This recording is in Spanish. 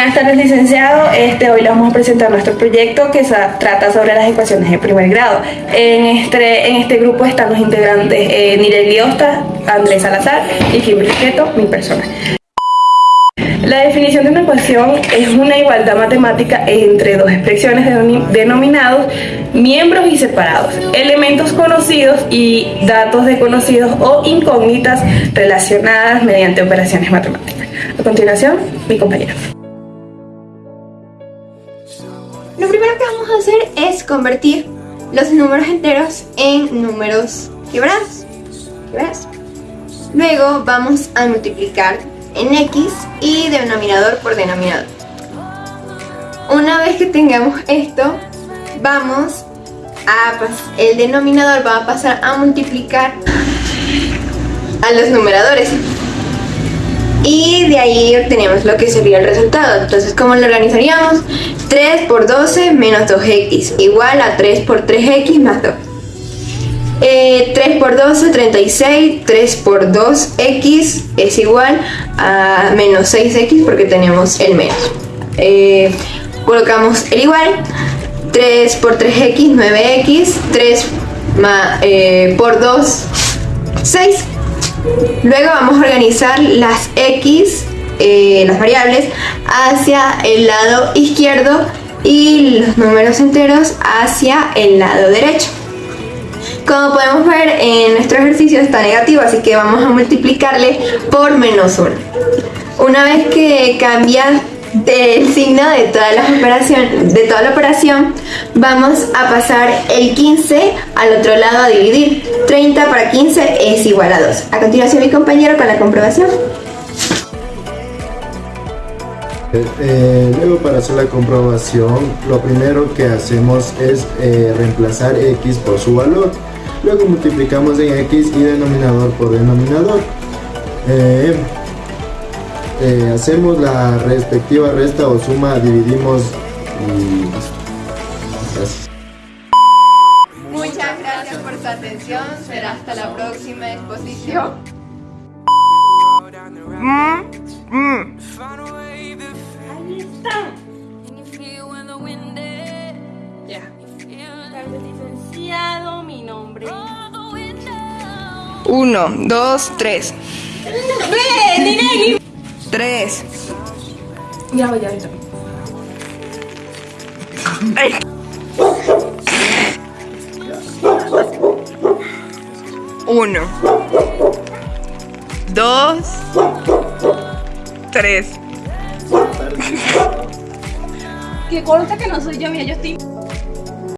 Buenas tardes, licenciado. Este, hoy le vamos a presentar nuestro proyecto que trata sobre las ecuaciones de primer grado. En este, en este grupo están los integrantes eh, Nirel Andrés Salazar y Kim Riqueto, mi persona. La definición de una ecuación es una igualdad matemática entre dos expresiones denominados miembros y separados, elementos conocidos y datos desconocidos o incógnitas relacionadas mediante operaciones matemáticas. A continuación, mi compañero. Hacer es convertir los números enteros en números quebrados. Luego vamos a multiplicar en x y denominador por denominador. Una vez que tengamos esto, vamos a el denominador va a pasar a multiplicar a los numeradores y ahí obtenemos lo que sería el resultado. Entonces, ¿cómo lo organizaríamos? 3 por 12 menos 2x igual a 3 por 3x más 2. 3 eh, por 12, 36, 3 por 2x es igual a menos 6x porque tenemos el menos. Eh, colocamos el igual, 3 por 3x, 9x, 3 eh, por 2, 6. Luego vamos a organizar las x, las variables, hacia el lado izquierdo y los números enteros hacia el lado derecho. Como podemos ver en nuestro ejercicio está negativo, así que vamos a multiplicarle por menos 1. Una vez que cambia el signo de toda, la operación, de toda la operación, vamos a pasar el 15 al otro lado a dividir. 30 para 15 es igual a 2. A continuación mi compañero con la comprobación. Eh, eh, luego para hacer la comprobación, lo primero que hacemos es eh, reemplazar x por su valor. Luego multiplicamos en x y denominador por denominador. Eh, eh, hacemos la respectiva resta o suma, dividimos y Muchas gracias por su atención. Será hasta la próxima exposición. Mm, mm. Licenciado, mi nombre. Uno, dos, tres. Tres. Ya voy, ya Uno. Dos. Tres. Que corta que no soy yo, mía, yo estoy...